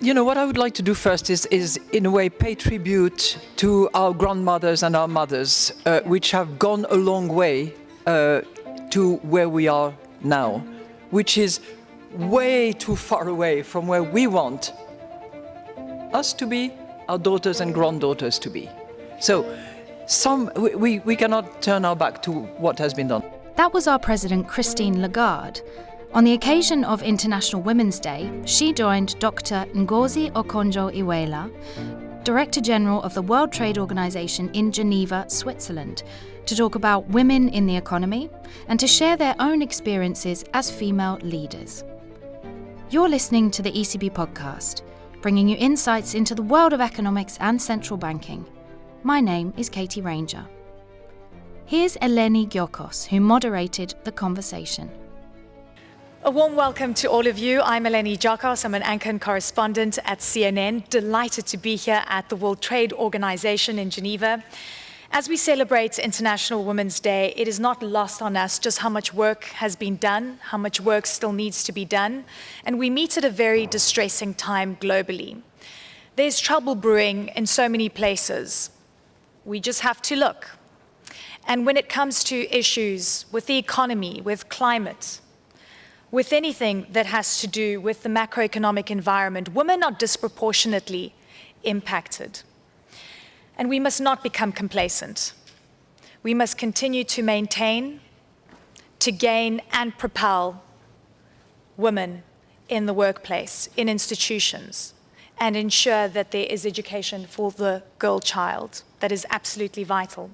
You know, what I would like to do first is, is in a way, pay tribute to our grandmothers and our mothers, uh, which have gone a long way uh, to where we are now, which is way too far away from where we want us to be, our daughters and granddaughters to be. So some, we, we cannot turn our back to what has been done. That was our President Christine Lagarde. On the occasion of International Women's Day, she joined Dr. Ngozi Okonjo-Iweala, Director General of the World Trade Organization in Geneva, Switzerland, to talk about women in the economy and to share their own experiences as female leaders. You're listening to the ECB podcast, bringing you insights into the world of economics and central banking. My name is Katie Ranger. Here's Eleni Giokos, who moderated the conversation. A warm welcome to all of you. I'm Eleni Giokos. I'm an anchor and correspondent at CNN. Delighted to be here at the World Trade Organization in Geneva. As we celebrate International Women's Day, it is not lost on us just how much work has been done, how much work still needs to be done, and we meet at a very distressing time globally. There's trouble brewing in so many places. We just have to look. And when it comes to issues with the economy, with climate, with anything that has to do with the macroeconomic environment, women are disproportionately impacted. And we must not become complacent. We must continue to maintain, to gain and propel women in the workplace, in institutions, and ensure that there is education for the girl child. That is absolutely vital.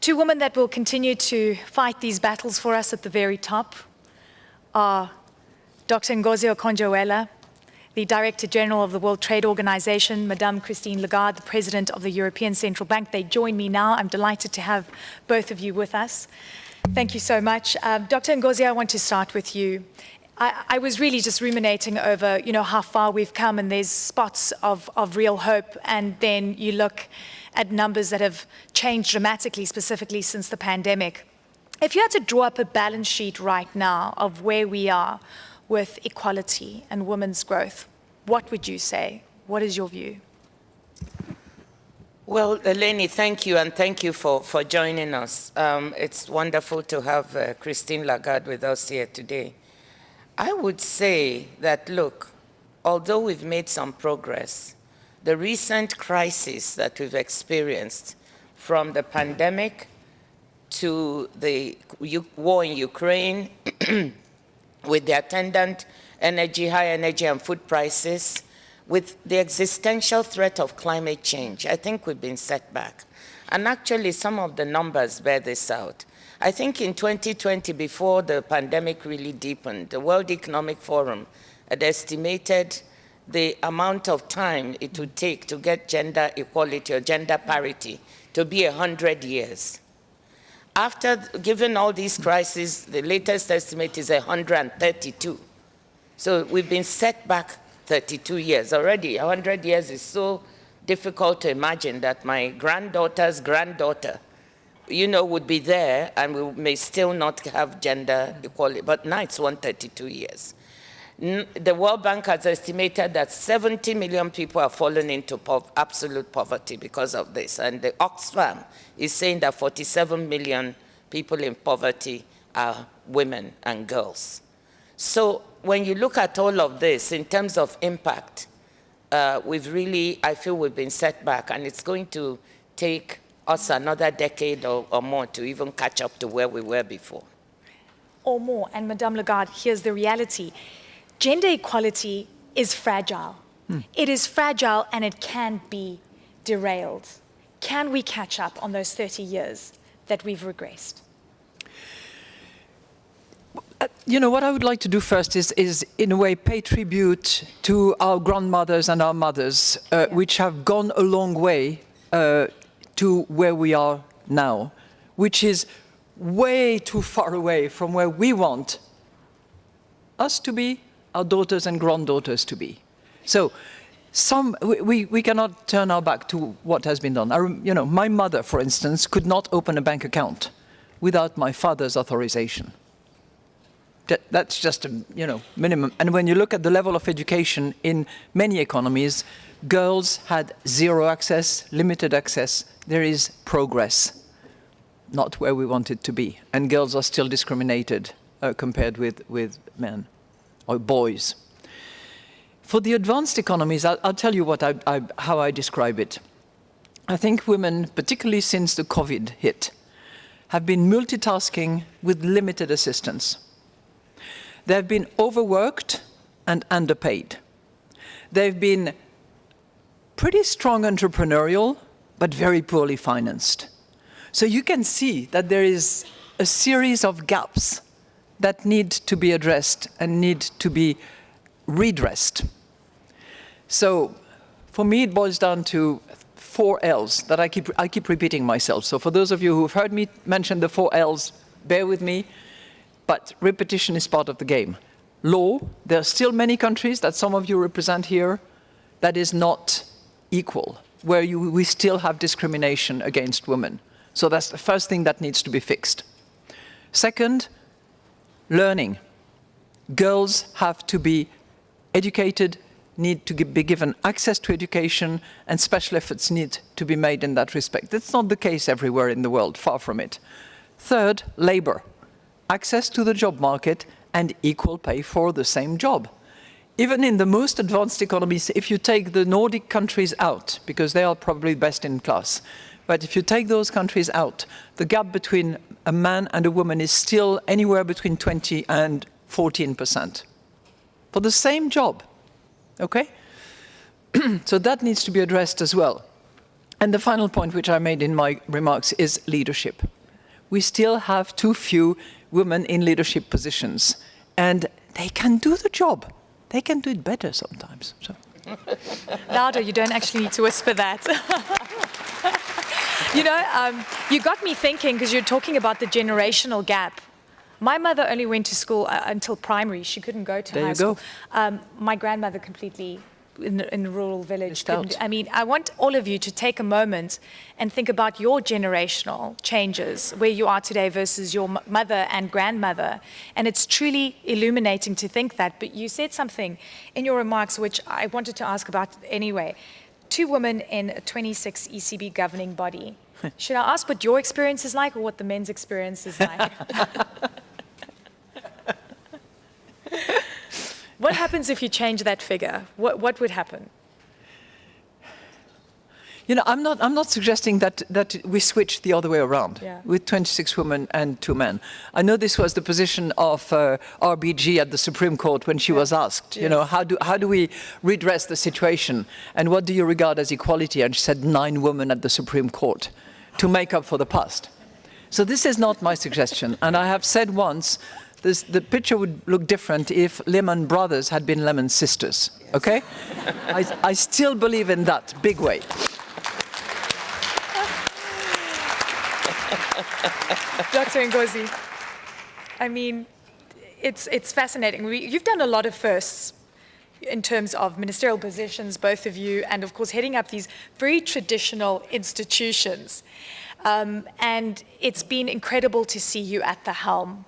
Two women that will continue to fight these battles for us at the very top are Dr. Ngozi Okonjo-Iweala, the Director General of the World Trade Organization, Madame Christine Lagarde, the President of the European Central Bank. They join me now. I'm delighted to have both of you with us. Thank you so much. Uh, Dr. Ngozi, I want to start with you. I, I, was really just ruminating over, you know, how far we've come and there's spots of, of real hope and then you look at numbers that have changed dramatically, specifically since the pandemic. If you had to draw up a balance sheet right now of where we are with equality and women's growth, what would you say? What is your view? Well, Eleni, thank you, and thank you for, for joining us. Um, it's wonderful to have uh, Christine Lagarde with us here today. I would say that, look, although we've made some progress, the recent crisis that we've experienced from the pandemic to the war in Ukraine with the attendant energy, high energy and food prices, with the existential threat of climate change, I think we've been set back. And actually, some of the numbers bear this out. I think in 2020, before the pandemic really deepened, the World Economic Forum had estimated the amount of time it would take to get gender equality or gender parity to be 100 years. After, given all these crises, the latest estimate is 132. So we've been set back 32 years already. 100 years is so difficult to imagine that my granddaughter's granddaughter, you know, would be there and we may still not have gender equality. But now it's 132 years the World Bank has estimated that 70 million people have fallen into absolute poverty because of this. And the Oxfam is saying that 47 million people in poverty are women and girls. So when you look at all of this in terms of impact, uh, we've really, I feel we've been set back and it's going to take us another decade or, or more to even catch up to where we were before. Or more. And Madame Lagarde, here's the reality gender equality is fragile. Hmm. It is fragile and it can be derailed. Can we catch up on those 30 years that we've regressed? Uh, you know, what I would like to do first is, is in a way, pay tribute to our grandmothers and our mothers, uh, yeah. which have gone a long way uh, to where we are now, which is way too far away from where we want us to be our daughters and granddaughters to be. So some, we, we cannot turn our back to what has been done. You know, my mother, for instance, could not open a bank account without my father's authorization. That- That's just a you know minimum. And when you look at the level of education in many economies, girls had zero access, limited access. There is progress, not where we want it to be, and girls are still discriminated uh, compared with with men or boys. For the advanced economies, I'll, I'll tell you what I, I, how I describe it. I think women, particularly since the COVID hit, have been multitasking with limited assistance. They've been overworked and underpaid. They've been pretty strong entrepreneurial, but very poorly financed. So you can see that there is a series of gaps that need to be addressed and need to be redressed. So for me, it boils down to four L's that I keep, I keep repeating myself. So for those of you who've heard me mention the four L's, bear with me, but repetition is part of the game. Law, there are still many countries that some of you represent here that is not equal, where you, we still have discrimination against women. So that's the first thing that needs to be fixed. Second, learning. Girls have to be educated, need to be given access to education, and special efforts need to be made in that respect. That's not the case everywhere in the world, far from it. Third, labor. Access to the job market and equal pay for the same job. Even in the most advanced economies, if you take the Nordic countries out, because they are probably best in class, but if you take those countries out, the gap between a man and a woman is still anywhere between 20 and 14 percent for the same job. Okay? so that needs to be addressed as well. And the final point, which I made in my remarks, is leadership. We still have too few women in leadership positions, and they can do the job. They can do it better sometimes. So. Louder, you don't actually need to whisper that. you know, um, you got me thinking because you're talking about the generational gap. My mother only went to school uh, until primary. She couldn't go to There high you school. go. Um, my grandmother completely in, in a rural village. I mean, I want all of you to take a moment and think about your generational changes, where you are today versus your m- mother and grandmother. And it's truly illuminating to think that. But you said something in your remarks which I wanted to ask about anyway. Two women in a 26 ECB governing body. Should I ask what your experience is like or what the men's experience is like? what happens if you change that figure? What, what would happen? You know, I'm not, I'm not suggesting that, that we switch the other way around Yeah. with 26 women and two men. I know this was the position of uh, RBG at the Supreme Court when she was asked, you know, how do, how do we redress the situation and what do you regard as equality? And she said nine women at the Supreme Court to make up for the past. So this is not my suggestion. And I have said once, this, the picture would look different if Lehman Brothers had been Lehman sisters, okay? I, I still believe in that, big way. Dr. Ngozi, I mean, it's, it's fascinating. We, you've done a lot of firsts in terms of ministerial positions, both of you, and of course, heading up these very traditional institutions. Um, and it's been incredible to see you at the helm.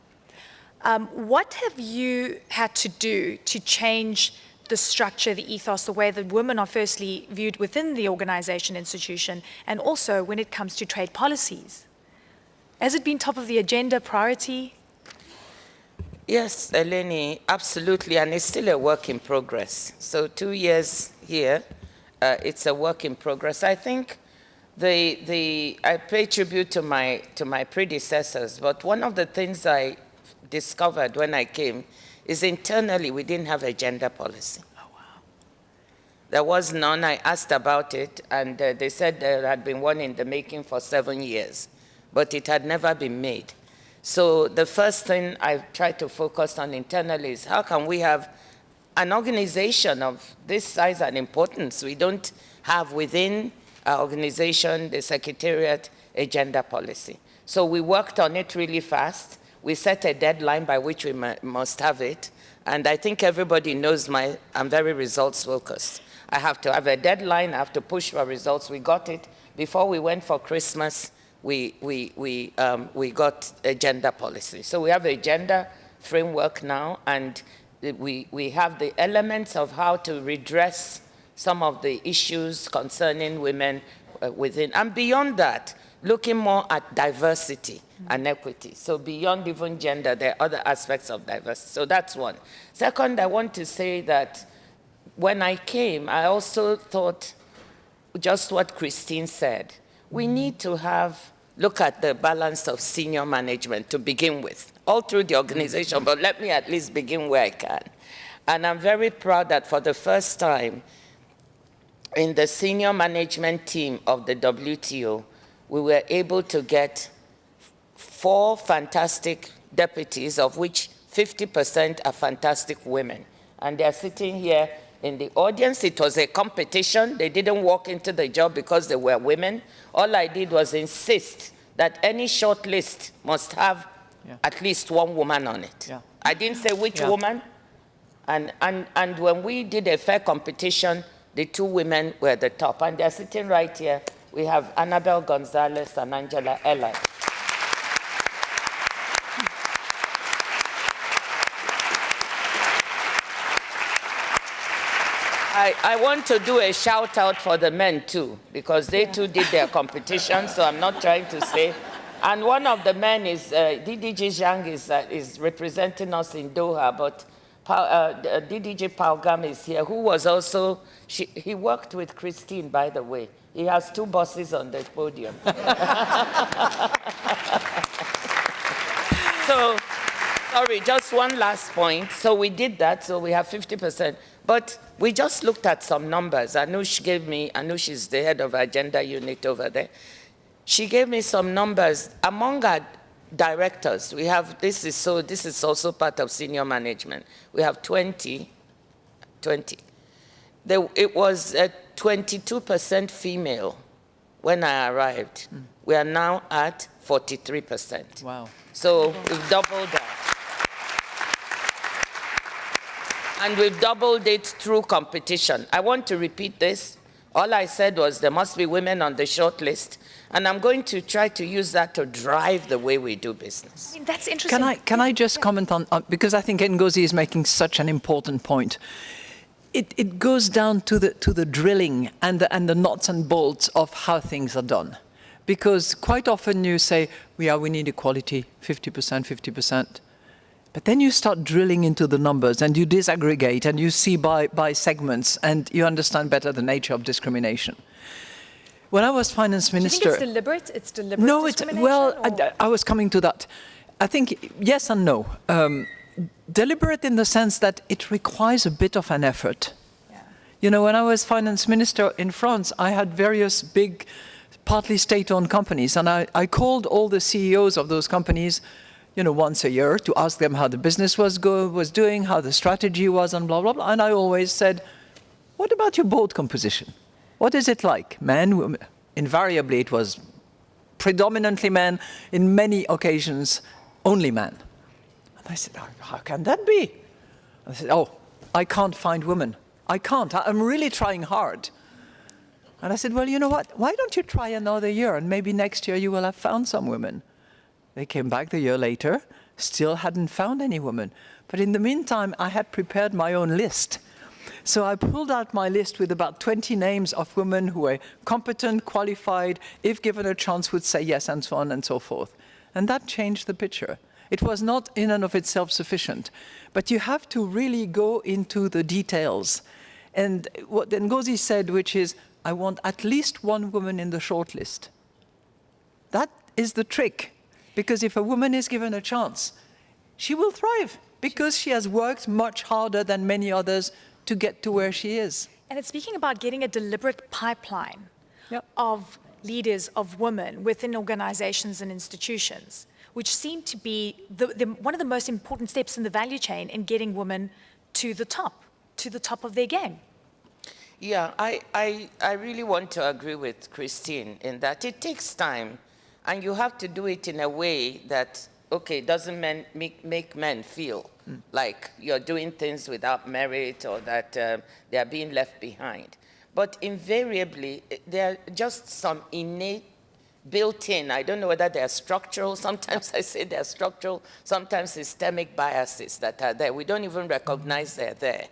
Um, what have you had to do to change the structure, the ethos, the way that women are firstly viewed within the organization, institution, and also when it comes to trade policies? Has it been top of the agenda, priority? Yes, Eleni, absolutely, and it's still a work in progress. So two years here, uh, it's a work in progress. I think the, the, I pay tribute to my, to my predecessors, but one of the things I discovered when I came is internally we didn't have a gender policy. There was none. I asked about it, and uh, they said there had been one in the making for seven years, but it had never been made. So the first thing I tried to focus on internally is how can we have an organization of this size and importance? We don't have within our organization, the secretariat, a gender policy. So we worked on it really fast. We set a deadline by which we must have it. And I think everybody knows my, I'm very results focused. I have to have a deadline, I have to push for results. We got it. Before we went for Christmas, we, we, we, um, we got a gender policy. So we have a gender framework now, and we, we have the elements of how to redress some of the issues concerning women uh, within. And beyond that, looking more at diversity and equity. So beyond even gender, there are other aspects of diversity. So that's one. Second, I want to say that when I came, I also thought just what Christine said. We need to have, look at the balance of senior management to begin with, all through the organization, but let me at least begin where I can. And I'm very proud that for the first time in the senior management team of the WTO, we were able to get four fantastic deputies, of which 50% are fantastic women. And they're sitting here in the audience. It was a competition. They didn't walk into the job because they were women. All I did was insist that any short list must have Yeah. at least one woman on it. Yeah. I didn't say which Yeah. woman. And, and, and when we did a fair competition, the two women were the top. And they're sitting right here. We have Annabel Gonzalez and Angela Ellard. I, I want to do a shout out for the men too, because they too did their competition, so I'm not trying to say. And one of the men is, uh, DDG Zhang is, uh, is representing us in Doha, but Pa- uh, DDG Paugam is here, who was also, she, he worked with Christine, by the way. He has two bosses on the podium. so, sorry, just one last point. So we did that, so we have 50%. But we just looked at some numbers. Anoush gave me, Anoush is the head of our gender unit over there. She gave me some numbers. Among our directors, we have, this is so, this is also part of senior management. We have 20, 20. There, it was uh, 22% female when I arrived. We are now at 43%. Wow. So we've doubled that. And we've doubled it through competition. I want to repeat this. All I said was there must be women on the short list. And I'm going to try to use that to drive the way we do business. I mean, that's interesting. Can I, can I just comment on, on, because I think Ngozi is making such an important point. It, it goes down to the, to the drilling and the, and the nuts and bolts of how things are done. Because quite often you say, yeah, we need equality, 50%, 50%. But then you start drilling into the numbers and you disaggregate and you see by, by segments and you understand better the nature of discrimination. When I was finance Do you minister... think it's deliberate? It's deliberate No, it's well. I, I was coming to that. I think yes and no. Um, deliberate in the sense that it requires a bit of an effort. You know, when I was finance minister in France, I had various big, partly state-owned companies, and I, I called all the CEOs of those companies, you know, once a year to ask them how the business was go was doing, how the strategy was, and blah blah blah. And I always said, "What about your board composition? What is it like, men, women?" Invariably, it was predominantly men, in many occasions, only men. And I said, how, can that be? I said, oh, I can't find women. I can't. I'm really trying hard. And I said, well, you know what? Why don't you try another year and maybe next year you will have found some women. They came back the year later, still hadn't found any woman. But in the meantime, I had prepared my own list. So I pulled out my list with about 20 names of women who were competent, qualified, if given a chance would say yes, and so on and so forth. And that changed the picture. It was not in and of itself sufficient, but you have to really go into the details. And what Ngozi said, which is, I want at least one woman in the shortlist. That is the trick, because if a woman is given a chance, she will thrive, because she has worked much harder than many others to get to where she is. And it's speaking about getting a deliberate pipeline Yep. of leaders, of women within organizations and institutions, which seem to be the, the, one of the most important steps in the value chain in getting women to the top, to the top of their game. Yeah, I, I, I really want to agree with Christine in that it takes time and you have to do it in a way that, okay, doesn't men, make, make men feel like you're doing things without merit or that uh, they are being left behind. But invariably, eh, there are just some innate built in. I don't know whether they're structural. Sometimes I say they're structural, sometimes systemic biases that are there. We don't even recognize they're there.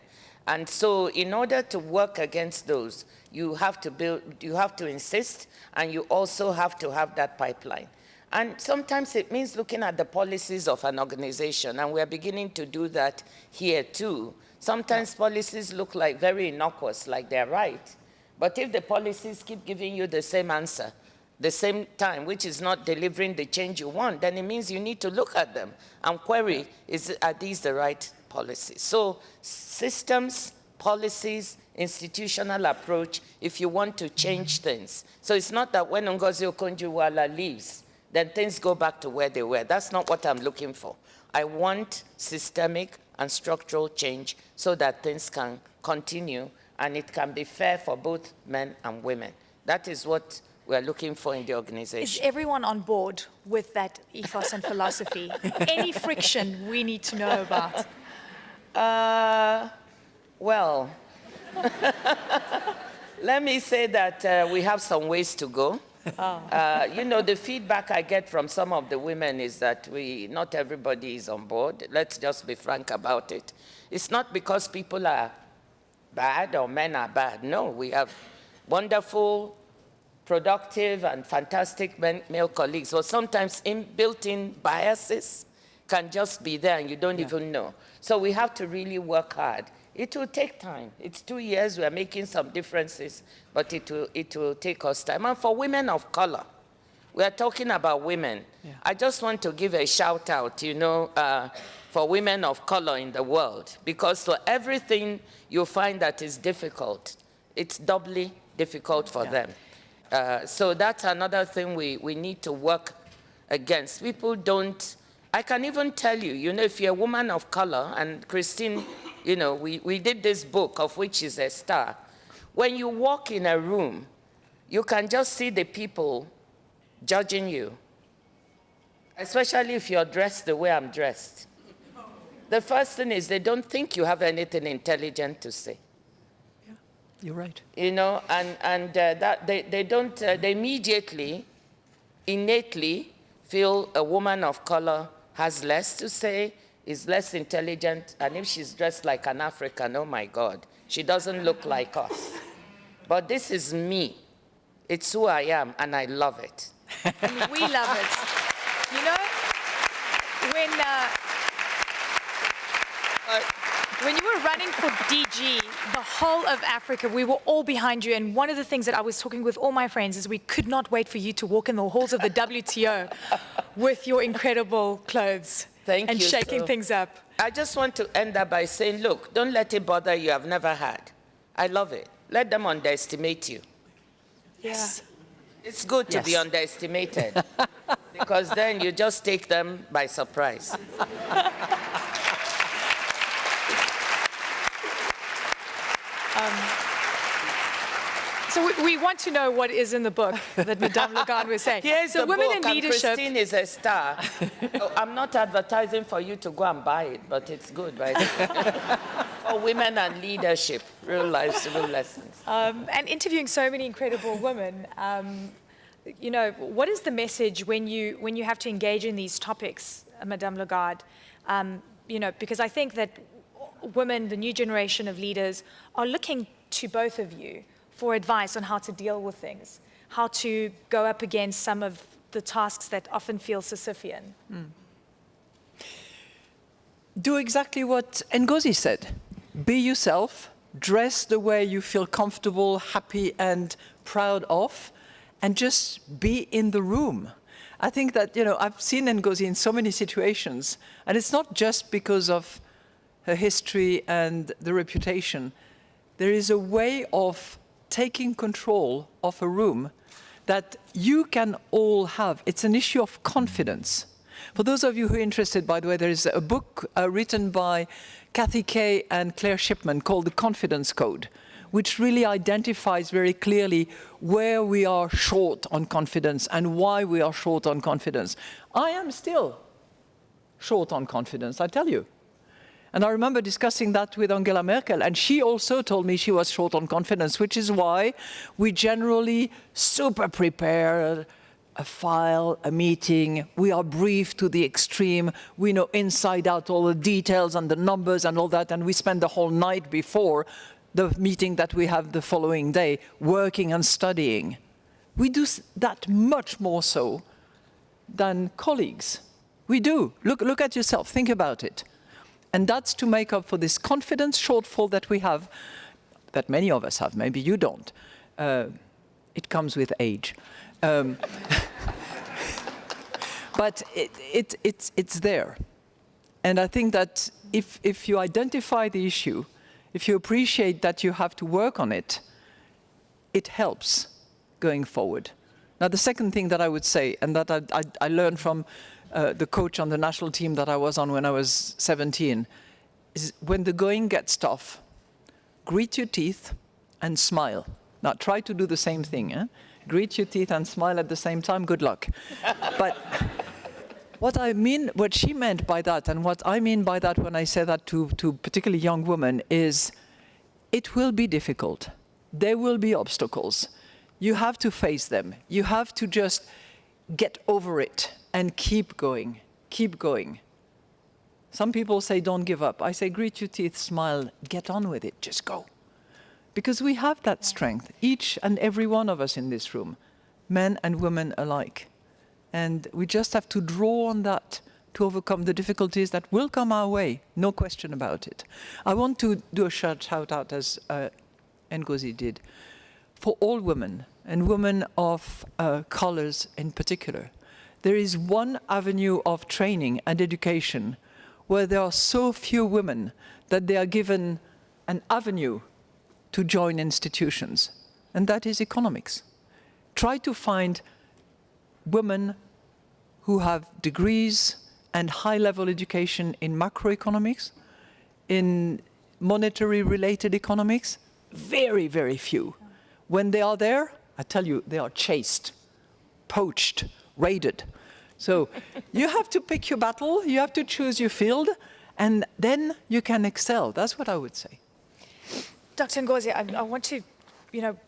And so in order to work against those, you have to build, you have to insist, and you also have to have that pipeline. And sometimes it means looking at the policies of an organization, and we're beginning to do that here too. Sometimes policies look like very innocuous, like they're right. But if the policies keep giving you the same answer, the same time, which is not delivering the change you want, then it means you need to look at them and query, is, are these the right policies? So systems, policies, institutional approach, if you want to change things. So it's not that when Ngozi Okonjo-Iweala leaves, then things go back to where they were. That's not what I'm looking for. I want systemic and structural change so that things can continue and it can be fair for both men and women. That is what we're looking for in the organization. Is everyone on board with that ethos and philosophy? Any friction we need to know about? Uh, well, let me say that uh, we have some ways to go. Uh, you know, the feedback I get from some of the women is that we, not everybody is on board. Let's just be frank about it. It's not because people are bad or men are bad. No, we have wonderful, productive, and fantastic men, male colleagues. But sometimes in, built-in biases can just be there and you don't even know. So we have to really work hard. It will take time. It's two years, we're making some differences, but it will, it will take us time. And for women of color, we are talking about women. I just want to give a shout out, you know, uh, for women of color in the world, because for everything you find that is difficult, it's doubly difficult for them. Uh, so that's another thing we, we need to work against. People don't, I can even tell you, you know, if you're a woman of color, and Christine, you know, we, we did this book of which is a star. When you walk in a room, you can just see the people judging you, especially if you're dressed the way I'm dressed. The first thing is they don't think you have anything intelligent to say Yeah, You're right. you know, and, and uh, that they, they don't, uh, they immediately, innately feel a woman of color has less to say, is less intelligent, and if she's dressed like an African, oh my God, she doesn't look like us. But this is me. It's who I am, and I love it. We love it. You know, when, uh, when you were running for DG, the whole of Africa, we were all behind you. And one of the things that I was talking with all my friends is we could not wait for you to walk in the halls of the WTO with your incredible clothes Thank and you shaking so- things up. I just want to end up by saying, look, don't let it bother you I've never had. I love it. Let them underestimate you. Yes. It's good to be underestimated because then you just take them by surprise. So we, we want to know what is in the book that Madame Lagarde was saying. Here's so the women book, in leadership. Christine is a star. Oh, I'm not advertising for you to go and buy it, but it's good, right? for women and leadership, real life, real lessons. Um, and interviewing so many incredible women, um, you know, what is the message when you when you have to engage in these topics, Madame Lagarde? Um, you know, because I think that women, the new generation of leaders, are looking to both of you for advice on how to deal with things, how to go up against some of the tasks that often feel Sisyphean. Hmm. do exactly what Ngozi said. Be yourself, dress the way you feel comfortable, happy, and proud of, and just be in the room. I think that, you know, I've seen Ngozi in so many situations, and it's not just because of her history and the reputation. There is a way of taking control of a room that you can all have. It's an issue of confidence. For those of you who are interested, by the way, there is a book uh, written by Katty Kay and Claire Shipman called The Confidence Code, which really identifies very clearly where we are short on confidence and why we are short on confidence. I am still short on confidence, I tell you. And I remember discussing that with Angela Merkel, and she also told me she was short on confidence, which is why we generally super prepare a file, a meeting, we are briefed to the extreme, we know inside out all the details and the numbers and all that, and we spend the whole night before the meeting that we have the following day working and studying. We do that much more so than colleagues. We do. Look, look at yourself, think about it. And that's to make up for this confidence shortfall that we have, that many of us have, maybe you don't. Uh, it comes with age. Um, but it, it, it's, it's there. And I think that if, if you identify the issue, if you appreciate that you have to work on it, it helps going forward. Now, the second thing that I would say, and that I, I, I learned from uh, the coach on the national team that I was on when I was 17, is when the going gets tough, grit your teeth and smile. Now, try to do the same thing. Eh? Grit your teeth and smile at the same time, good luck. but what I mean, what she meant by that, and what I mean by that when I say that to, to particularly young women, is it will be difficult. There will be obstacles. You have to face them. You have to just get over it and keep going, keep going. Some people say don't give up. I say grit your teeth, smile, get on with it, just go. Because we have that strength, each and every one of us in this room, men and women alike. And we just have to draw on that to overcome the difficulties that will come our way, no question about it. I want to do a shout out, as uh, Ngozi did, for all women, and women of uh, colors in particular. There is one avenue of training and education where there are so few women that they are given an avenue to join institutions, and that is economics. Try to find women who have degrees and high-level education in macroeconomics, in monetary-related economics, very, very few. When they are there, I tell you, they are chased, poached, raided. So you have to pick your battle, you have to choose your field, and then you can excel. That's what I would say. Dr. Ngozi, I, I want to, you know,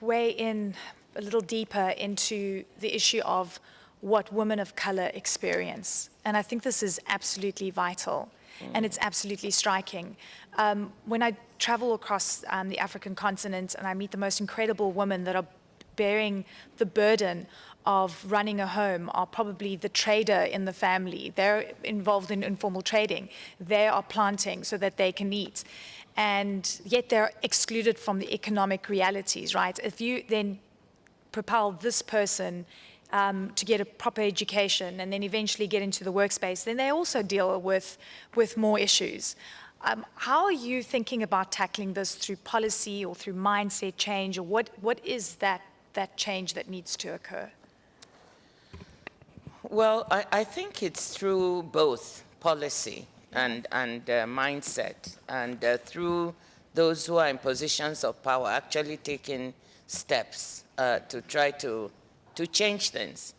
weigh in a little deeper into the issue of what women of color experience. And I think this is absolutely vital and it's absolutely striking. Um, when I travel across um, the African continent and I meet the most incredible women that are bearing the burden of running a home are probably the trader in the family. They're involved in informal trading. They are planting so that they can eat. And yet they're excluded from the economic realities, right? If you then propel this person um, to get a proper education and then eventually get into the workspace, then they also deal with, with more issues. Um, how are you thinking about tackling this through policy or through mindset change, or what, what is that, that change that needs to occur? Well, I, I think it's through both policy and, and uh, mindset, and uh, through those who are in positions of power actually taking steps uh, to try to, to change things.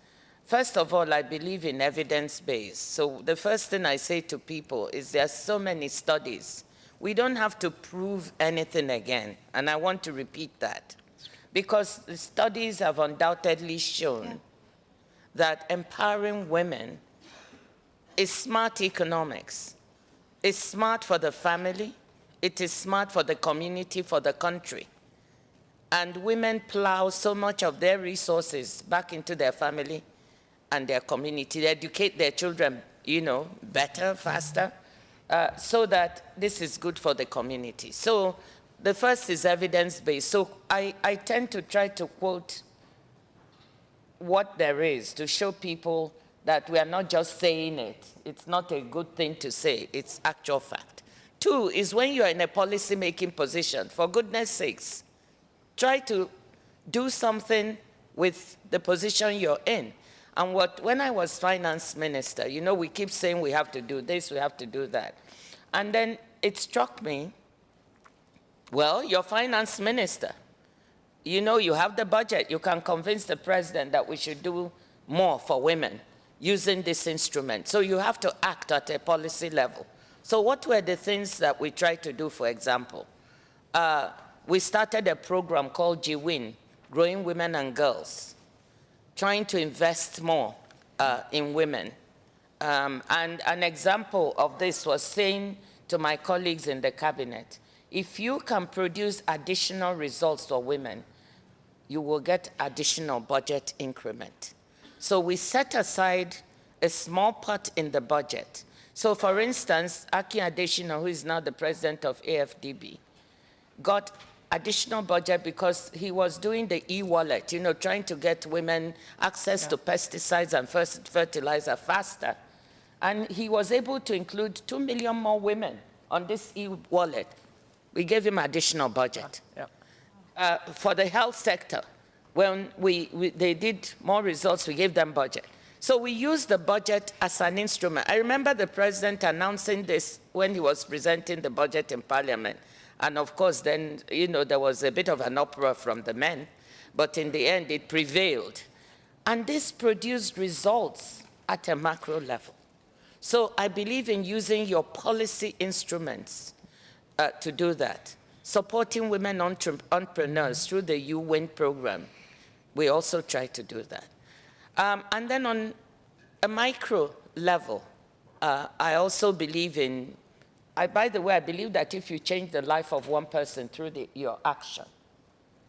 First of all, I believe in evidence-based. So the first thing I say to people is there are so many studies. We don't have to prove anything again, and I want to repeat that. Because the studies have undoubtedly shown yeah. that empowering women is smart economics. It's smart for the family, it is smart for the community, for the country and women plow so much of their resources back into their family and their community. They educate their children, you know, better, faster, uh, so that this is good for the community. So the first is evidence-based. So I, I tend to try to quote what there is to show people that we are not just saying it. It's not a good thing to say. It's actual fact. Two is when you are in a policy-making position, for goodness sakes, try to do something with the position you're in. And what, when I was finance minister, you know, we keep saying we have to do this, we have to do that. And then it struck me, well, you're finance minister. You know, you have the budget. You can convince the president that we should do more for women using this instrument. So you have to act at a policy level. So what were the things that we tried to do, for example? Uh, we started a program called GWIN, Growing Women and Girls. trying to invest more uh, in women. Um, and an example of this was saying to my colleagues in the cabinet, if you can produce additional results for women, you will get additional budget increment. So we set aside a small part in the budget. So for instance, Aki Adesina, who is now the president of AFDB, got additional budget because he was doing the e-wallet, you know, trying to get women access yeah. to pesticides and fertilizer faster. And he was able to include 2 million more women on this e-wallet. We gave him additional budget. Yeah. Uh, for the health sector, when we, we, they did more results, we gave them budget. So we used the budget as an instrument. I remember the president announcing this when he was presenting the budget in parliament. And of course, then, you know, there was a bit of an uproar from the men, but in the end, it prevailed. And this produced results at a macro level. So I believe in using your policy instruments uh, to do that. Supporting women entre entrepreneurs through the U-WIN program. We also try to do that. Um, and then on a micro level, uh, I also believe in I, by the way, I believe that if you change the life of one person through the, your action,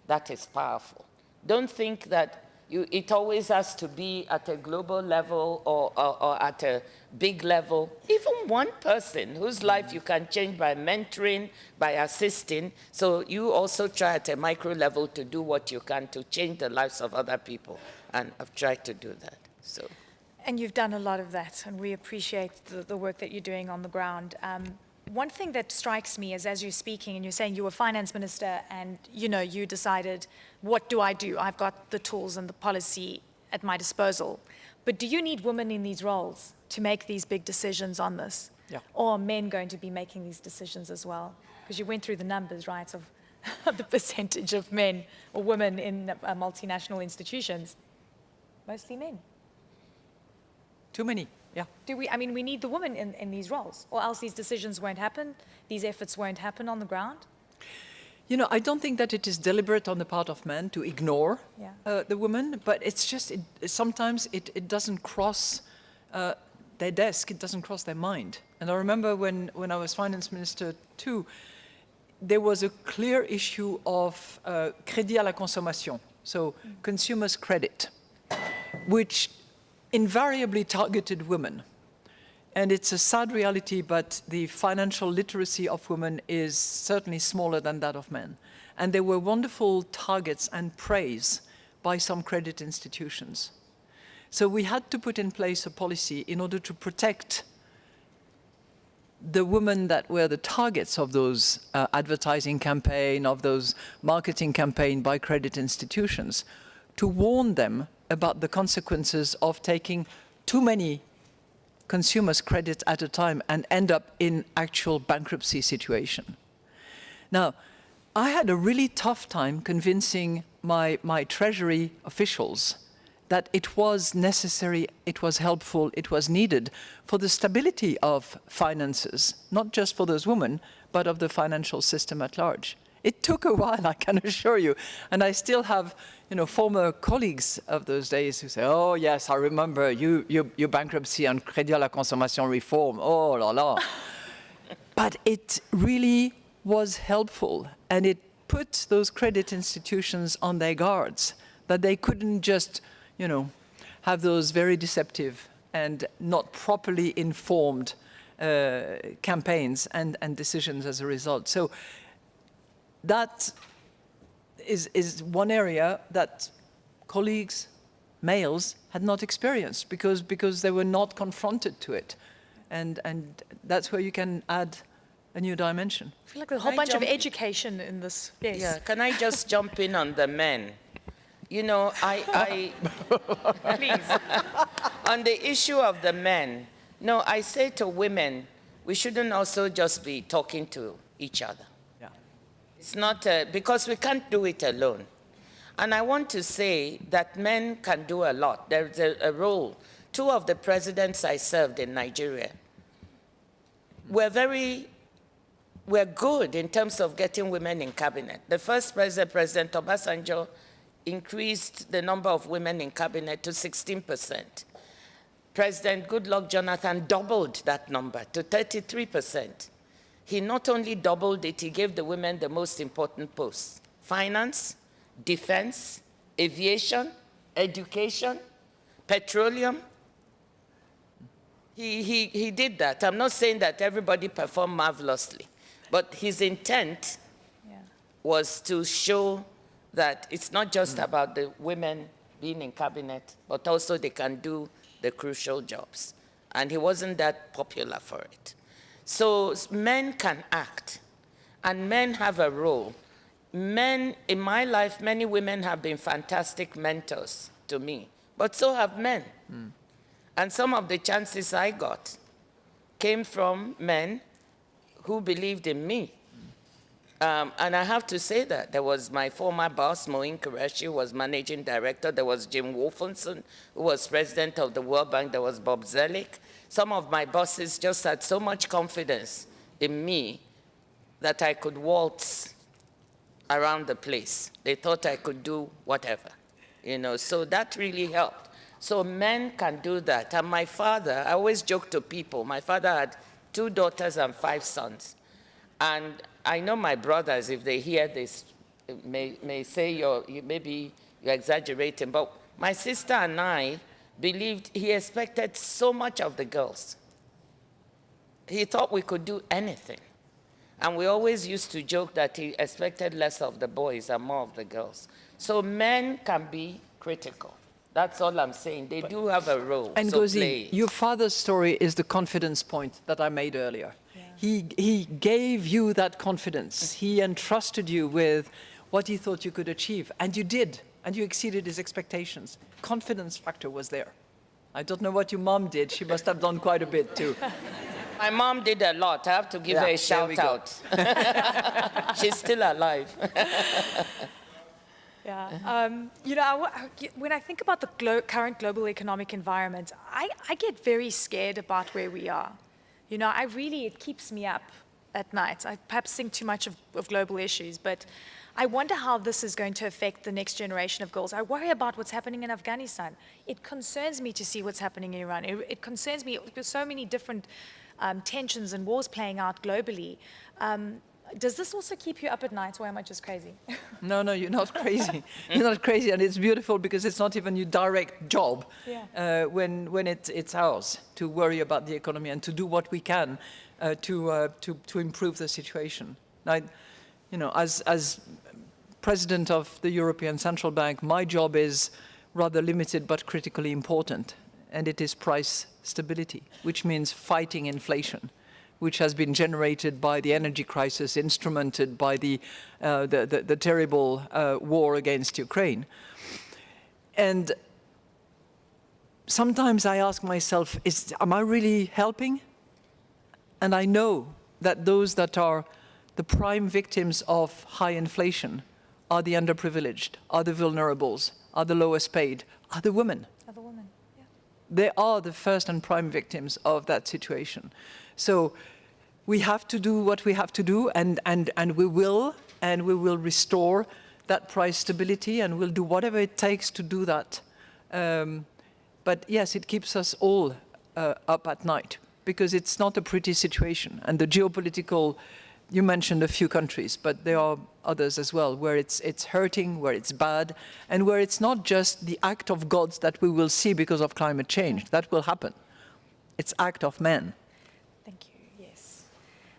that is powerful. Don't think that you, it always has to be at a global level or, or, or, at a big level. Even one person whose life you can change by mentoring, by assisting. So you also try at a micro level to do what you can to change the lives of other people. And I've tried to do that. So. And you've done a lot of that, and we appreciate the, the work that you're doing on the ground. Um, one thing that strikes me is as you're speaking and you're saying you were finance minister and you know you decided what do I do? I've got the tools and the policy at my disposal. But do you need women in these roles to make these big decisions on this? Yeah. or are men going to be making these decisions as well? Because you went through the numbers right of the percentage of men or women in uh, multinational institutions mostly men. Too many yeah. Do we, I mean, we need the women in, in these roles, or else these decisions won't happen, these efforts won't happen on the ground? You know, I don't think that it is deliberate on the part of men to ignore yeah. uh, the women, but it's just, it, sometimes it, it doesn't cross uh, their desk, it doesn't cross their mind. And I remember when, when I was finance minister too, there was a clear issue of uh, crédit à la consommation, so mm. consumers' credit, which invariably targeted women. And it's a sad reality, but the financial literacy of women is certainly smaller than that of men. And they were wonderful targets and praise by some credit institutions. So we had to put in place a policy in order to protect the women that were the targets of those uh, advertising campaign, of those marketing campaign by credit institutions, to warn them about the consequences of taking too many consumers' credit at a time and end up in actual bankruptcy situation. Now, I had a really tough time convincing my, my treasury officials that it was necessary, it was helpful, it was needed for the stability of finances, not just for those women, but of the financial system at large. It took a while, I can assure you. And I still have you know, former colleagues of those days who say, oh, yes, I remember you, you, your bankruptcy and Crédit à la Consommation reform. Oh, la la. but it really was helpful. And it put those credit institutions on their guards, that they couldn't just, you know, have those very deceptive and not properly informed uh, campaigns and, and decisions as a result. So that is, is one area that colleagues, males, had not experienced because, because they were not confronted to it. And, and that's where you can add a new dimension. I feel like a whole bunch of education in this. Yes. Yeah, can I just jump in on the men? You know, I, I please, on the issue of the men, no, I say to women, we shouldn't also just be talking to each other. It's not, uh, because we can't do it alone. And I want to say that men can do a lot. There's a, a role. Two of the presidents I served in Nigeria were very, were good in terms of getting women in cabinet. The first president, President Obasanjo, increased the number of women in cabinet to 16%. President Goodluck Jonathan doubled that number to 33%. He not only doubled it, he gave the women the most important posts finance, defense, aviation, education, petroleum. He, he, he did that. I'm not saying that everybody performed marvelously, but his intent Yeah. was to show that it's not just hmm. about the women being in cabinet, but also they can do the crucial jobs. And he wasn't that popular for it. So men can act, and men have a role. Men, in my life, many women have been fantastic mentors to me, but so have men. And some of the chances I got came from men who believed in me. Um, and I have to say that there was my former boss, Moeen Qureshi, who was managing director. There was Jim Wolfensohn, who was president of the World Bank. There was Bob Zoellick. Some of my bosses just had so much confidence in me that I could waltz around the place. They thought I could do whatever, you know. So that really helped. So men can do that. And my father, I always joke to people. My father had two daughters and five sons. And I know my brothers, if they hear this, may, may say you're, you, maybe you're exaggerating, but my sister and I believed he expected so much of the girls. He thought we could do anything. And we always used to joke that he expected less of the boys and more of the girls. So men can be critical. That's all I'm saying. They do have a role. And so Ngozi, play your father's story is the confidence point that I made earlier. He, he gave you that confidence. He entrusted you with what he thought you could achieve, and you did, and you exceeded his expectations. Confidence factor was there. I don't know what your mom did. She must have done quite a bit too. My mom did a lot. I have to give Yeah, her a shout out. She's still alive. Yeah. Um, you know, I- when I think about the glo- current global economic environment, I, I get very scared about where we are. You know, I really, it keeps me up at night. I perhaps think too much of, of global issues, but I wonder how this is going to affect the next generation of girls. I worry about what's happening in Afghanistan. It concerns me to see what's happening in Iran. It, it concerns me, there's so many different um, tensions and wars playing out globally. Um, does this also keep you up at night, or am I just crazy? No, no, you're not crazy. you're not crazy, and it's beautiful because it's not even your direct job Yeah. uh, when when it, it's ours to worry about the economy and to do what we can uh, to uh, to to improve the situation. You know, as as president of the European Central Bank, my job is rather limited but critically important, and it is price stability, which means fighting inflation which has been generated by the energy crisis, instrumented by the, uh, the, the, the terrible uh, war against Ukraine. And sometimes I ask myself, is, am I really helping? And I know that those that are the prime victims of high inflation are the underprivileged, are the vulnerables, are the lowest paid, are the women Of a woman. Yeah. they are the first and prime victims of that situation. So we have to do what we have to do, and, and, and we will, and we will restore that price stability, and we'll do whatever it takes to do that. Um, but yes, it keeps us all uh, up at night because it's not a pretty situation, and the geopolitical. You mentioned a few countries, but there are others as well where it's, it's hurting, where it's bad, and where it's not just the act of gods that we will see because of climate change. That will happen. It's act of men. Thank you. Yes.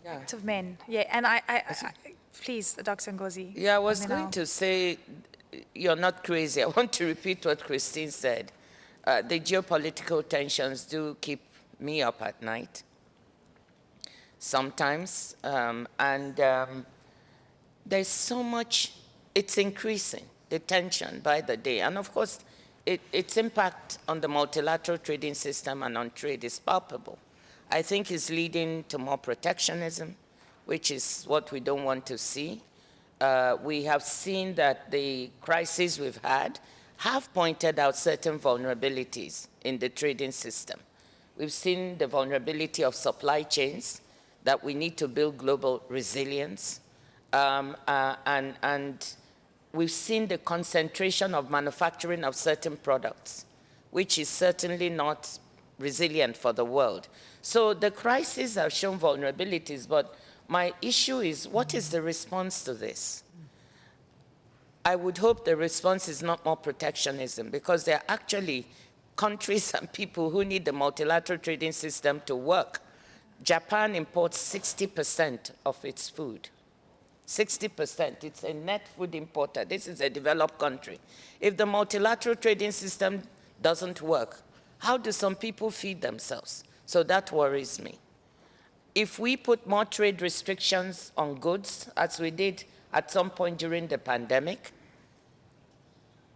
Yeah. Act of men. Yeah. And I, I, I, I please, Dr. Ngozi. Yeah, I was going I'll- to say, you're not crazy. I want to repeat what Christine said. Uh, the geopolitical tensions do keep me up at night sometimes, um, and um, there's so much, it's increasing, the tension by the day. And of course, it, its impact on the multilateral trading system and on trade is palpable. I think it's leading to more protectionism, which is what we don't want to see. Uh, we have seen that the crises we've had have pointed out certain vulnerabilities in the trading system. We've seen the vulnerability of supply chains, that we need to build global resilience, um, uh, and, and we've seen the concentration of manufacturing of certain products, which is certainly not resilient for the world. So the crises have shown vulnerabilities, but my issue is what is the response to this? I would hope the response is not more protectionism because there are actually countries and people who need the multilateral trading system to work. Japan imports 60% of its food. 60%. It's a net food importer. This is a developed country. If the multilateral trading system doesn't work, how do some people feed themselves? So that worries me. If we put more trade restrictions on goods, as we did at some point during the pandemic,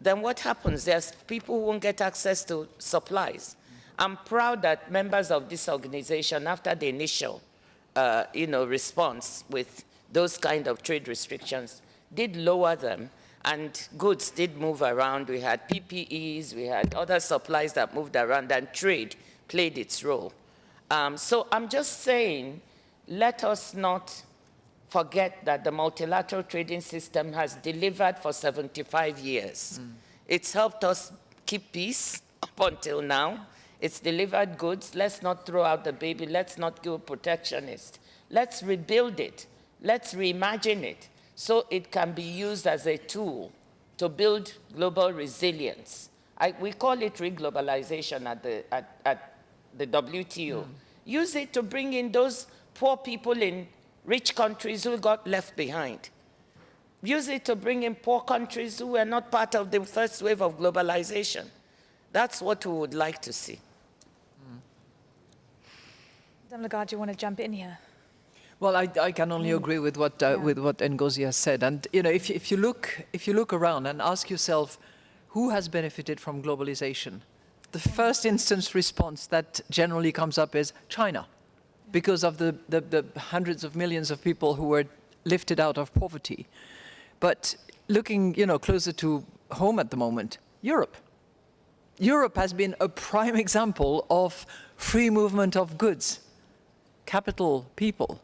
then what happens? There's people who won't get access to supplies. I'm proud that members of this organization, after the initial uh, you know, response with those kind of trade restrictions, did lower them and goods did move around. We had PPEs, we had other supplies that moved around and trade played its role. Um, so I'm just saying, let us not forget that the multilateral trading system has delivered for 75 years. Mm. It's helped us keep peace up until now. It's delivered goods. Let's not throw out the baby. Let's not go protectionist. Let's rebuild it. Let's reimagine it so it can be used as a tool to build global resilience. I, we call it reglobalization at the, at, at the WTO. Mm. Use it to bring in those poor people in rich countries who got left behind. Use it to bring in poor countries who were not part of the first wave of globalization. That's what we would like to see. Mm. Madame Lagarde, you want to jump in here? Well, I, I can only mm. agree with what uh, yeah. with what Ngozi has said. And you know, if if you look if you look around and ask yourself, who has benefited from globalization? The first instance response that generally comes up is China because of the, the, the, hundreds of millions of people who were lifted out of poverty. But looking you know, closer to home at the moment, Europe. Europe has been a prime example of free movement of goods, capital, people,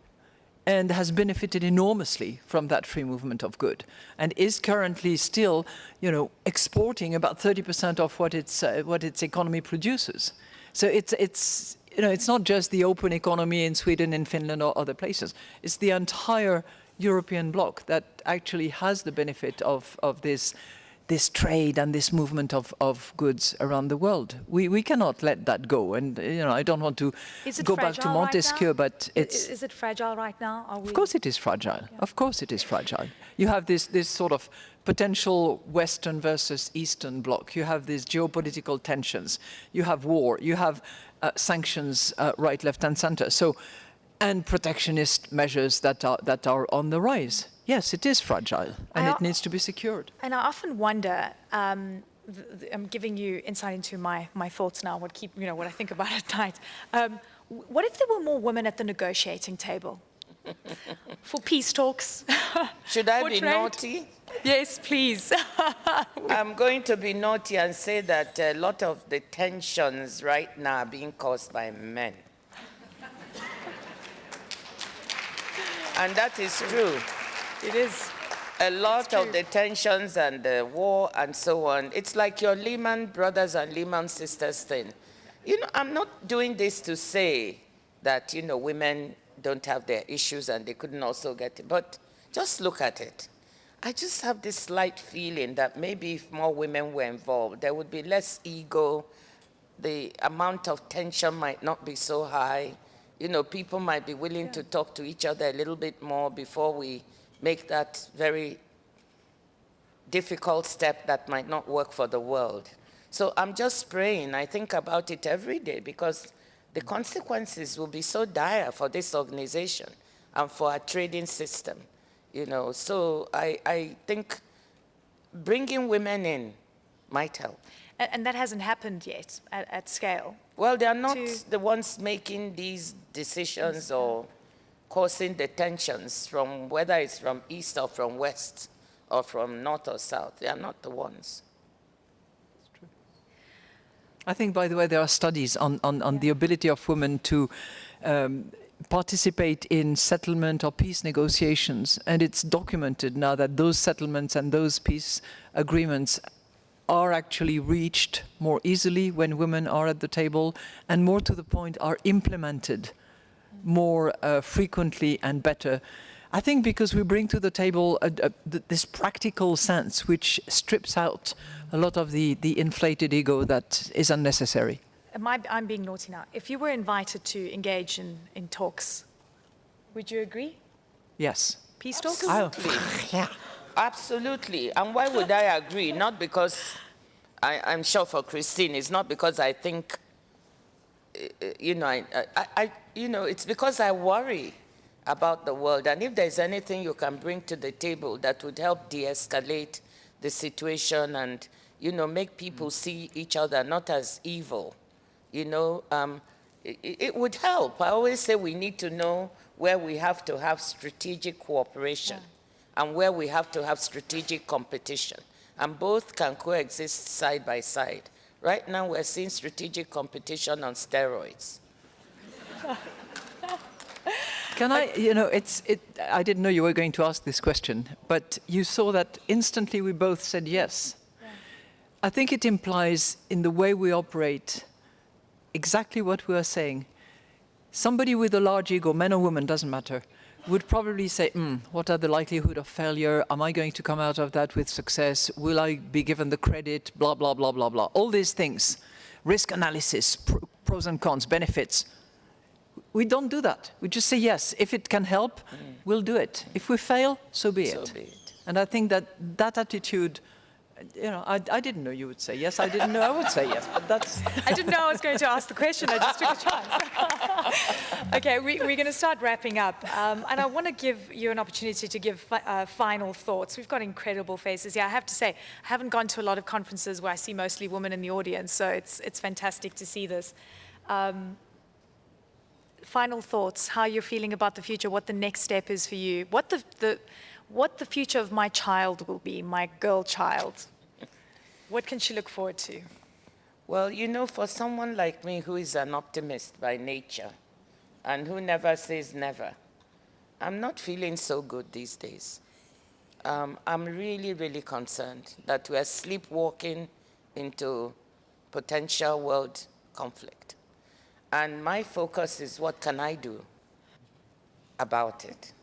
and has benefited enormously from that free movement of good and is currently still you know, exporting about 30% of what its, uh, what its economy produces. So it's, it's, you know, it's not just the open economy in Sweden, and Finland or other places. It's the entire European bloc that actually has the benefit of, of this, this trade and this movement of, of goods around the world. We, we cannot let that go. And, you know, I don't want to go back to Montesquieu, right but it's... Is it fragile right now? Of course it is fragile. Yeah. Of course it is fragile. You have this, this sort of potential Western versus Eastern bloc. You have these geopolitical tensions. You have war. You have uh, sanctions uh, right, left and center. So, and protectionist measures that are, that are on the rise. Yes, it is fragile and I, it needs to be secured. And I often wonder, um, I'm giving you insight into my, my thoughts now, what keep, you know, what I think about at night. Um, what if there were more women at the negotiating table? For peace talks. Should I be trade? naughty? Yes, please. I'm going to be naughty and say that a lot of the tensions right now are being caused by men. and that is true. It is. A lot of the tensions and the war and so on, it's like your Lehman brothers and Lehman sisters thing. You know, I'm not doing this to say that, you know, women don't have their issues and they couldn't also get it, but just look at it. I just have this slight feeling that maybe if more women were involved, there would be less ego, the amount of tension might not be so high. You know, people might be willing yeah. to talk to each other a little bit more before we make that very difficult step that might not work for the world. So I'm just praying. I think about it every day because the consequences will be so dire for this organization and for our trading system you know. So I, I think bringing women in might help. And, and that hasn't happened yet at, at scale? Well, they are not the ones making these decisions or causing the tensions from whether it's from east or from west or from north or south. They are not the ones. I think, by the way, there are studies on, on, on yeah. the ability of women to um, participate in settlement or peace negotiations, and it's documented now that those settlements and those peace agreements are actually reached more easily when women are at the table, and more to the point, are implemented more uh, frequently and better. I think because we bring to the table a, a, this practical sense which strips out a lot of the, the inflated ego that is unnecessary. Am I, I'm being naughty now. If you were invited to engage in, in talks, would you agree? Yes. Peace talks? Absolutely. yeah. Absolutely. And why would I agree? Not because I, I'm sure for Christine, it's not because I think, you know, I, I, I, you know, it's because I worry about the world. And if there's anything you can bring to the table that would help de-escalate the situation and, you know, make people see each other not as evil, you know, um, it, it would help. I always say we need to know where we have to have strategic cooperation and where we have to have strategic competition. And both can coexist side by side. Right now, we're seeing strategic competition on steroids. Can I, you know, it's, it, I didn't know you were going to ask this question, but you saw that instantly we both said yes. I think it implies in the way we operate exactly what we are saying. Somebody with a large ego, man or woman, doesn't matter, would probably say, mm, what are the likelihood of failure? Am I going to come out of that with success? Will I be given the credit? Blah, blah, blah, blah, blah. All these things. Risk analysis, pr pros and cons, benefits. We don't do that. We just say yes. If it can help, mm. we'll do it. If we fail, so be, So it. be it. And I think that that attitude, you know, I, I didn't know you would say yes. I didn't know I would say yes, but that's... I didn't know I was going to ask the question. I just took a chance. okay, we, are going to start wrapping up. Um, and I want to give you an opportunity to give fi uh, final thoughts. We've got incredible faces here. I have to say, I haven't gone to a lot of conferences where I see mostly women in the audience, so it's, it's fantastic to see this. Um, final thoughts, how you're feeling about the future, what the next step is for you, what the, the, what the future of my child will be, my girl child. What can she look forward to? Well, you know, for someone like me who is an optimist by nature and who never says never, I'm not feeling so good these days. Um, I'm really, really concerned that we're sleepwalking into potential world conflict. And my focus is what can I do about it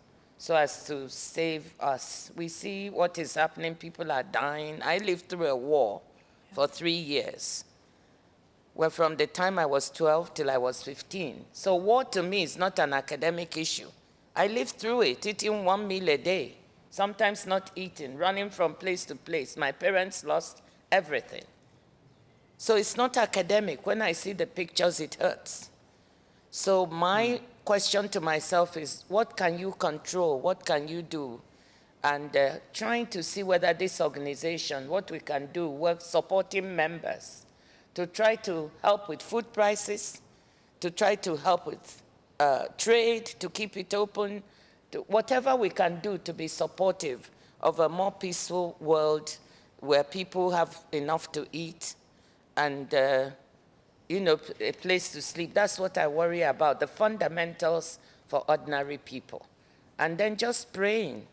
so as to save us. We see what is happening, people are dying. I lived through a war for three years, where from the time I was 12 till I was 15. So war to me is not an academic issue. I lived through it, eating one meal a day, sometimes not eating, running from place to place. My parents lost everything. So it's not academic. When I see the pictures, it hurts. So my question to myself is, what can you control? What can you do? And uh, trying to see whether this organization, what we can do, work supporting members to try to help with food prices, to try to help with uh, trade, to keep it open, to whatever we can do to be supportive of a more peaceful world where people have enough to eat and uh, you know, a place to sleep. That's what I worry about, the fundamentals for ordinary people. And then just praying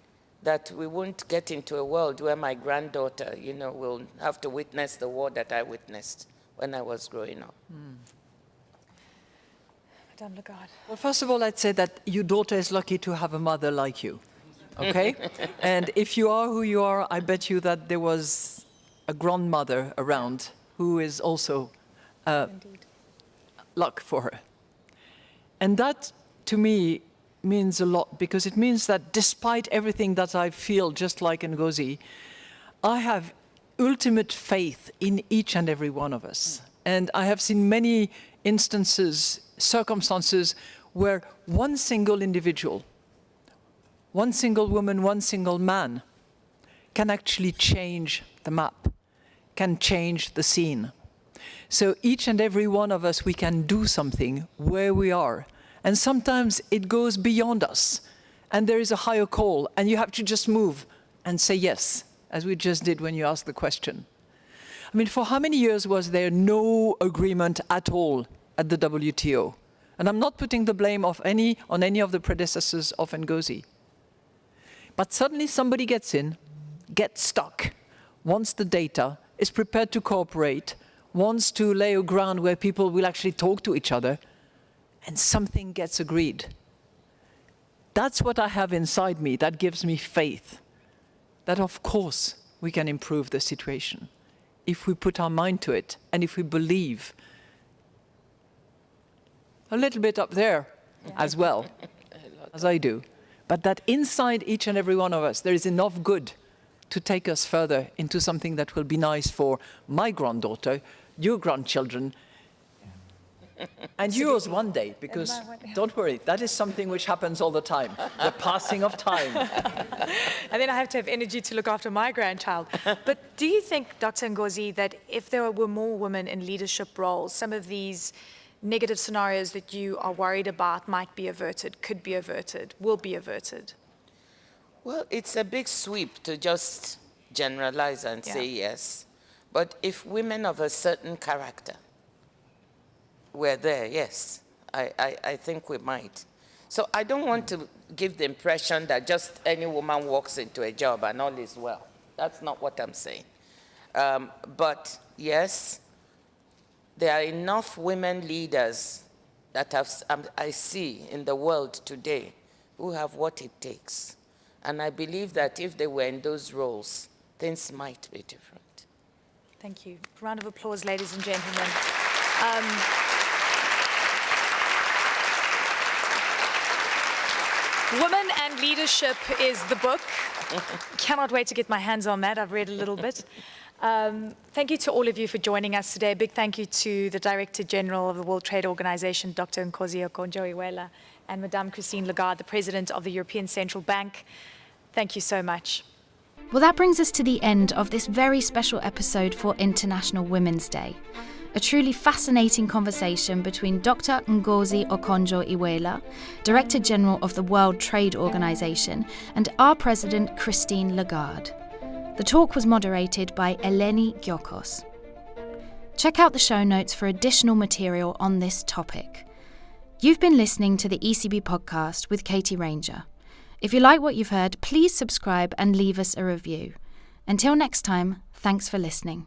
that we won't get into a world where my granddaughter, you know, will have to witness the war that I witnessed when I was growing up. Mm. Madame Lagarde. Well, first of all, I'd say that your daughter is lucky to have a mother like you, okay? and if you are who you are, I bet you that there was a grandmother around who is also uh, luck for her. And that, to me, means a lot because it means that despite everything that I feel, just like Ngozi, I have ultimate faith in each and every one of us. And I have seen many instances, circumstances, where one single individual, one single woman, one single man, can actually change the map, can change the scene. So each and every one of us, we can do something where we are. And sometimes it goes beyond us. And there is a higher call, and you have to just move and say yes, as we just did when you asked the question. I mean, for how many years was there no agreement at all at the WTO? And I'm not putting the blame of any, on any of the predecessors of Ngozi. But suddenly somebody gets in, gets stuck, wants the data, is prepared to cooperate, wants to lay a ground where people will actually talk to each other, and something gets agreed. That's what I have inside me that gives me faith that, of course, we can improve the situation. If we put our mind to it and if we believe a little bit up there as well, as I do, but that inside each and every one of us there is enough good to take us further into something that will be nice for my granddaughter, your grandchildren, and yours one day, because don't worry, that is something which happens all the time, the passing of time. And then I have to have energy to look after my grandchild. But do you think, Dr. Ngozi, that if there were more women in leadership roles, some of these negative scenarios that you are worried about might be averted, could be averted, will be averted? Well, it's a big sweep to just generalize and say yes. But if women of a certain character were there, yes, I, I, I think we might. So I don't want to give the impression that just any woman walks into a job and all is well. That's not what I'm saying. Um, but yes, there are enough women leaders that have, um, I see in the world today who have what it takes. And I believe that if they were in those roles, things might be different. Thank you. Round of applause, ladies and gentlemen. Um, Women and Leadership is the book. Cannot wait to get my hands on that. I've read a little bit. Um, thank you to all of you for joining us today. A big thank you to the Director General of the World Trade Organization, Dr. Ngozi Okonjo-Iweala, and Madame Christine Lagarde, the President of the European Central Bank. Thank you so much. Well, that brings us to the end of this very special episode for International Women's Day. A truly fascinating conversation between Dr. Ngozi Okonjo Iweala, Director General of the World Trade Organization, and our President Christine Lagarde. The talk was moderated by Eleni Giokos. Check out the show notes for additional material on this topic. You've been listening to the ECB podcast with Katie Ranger. If you like what you've heard, please subscribe and leave us a review. Until next time, thanks for listening.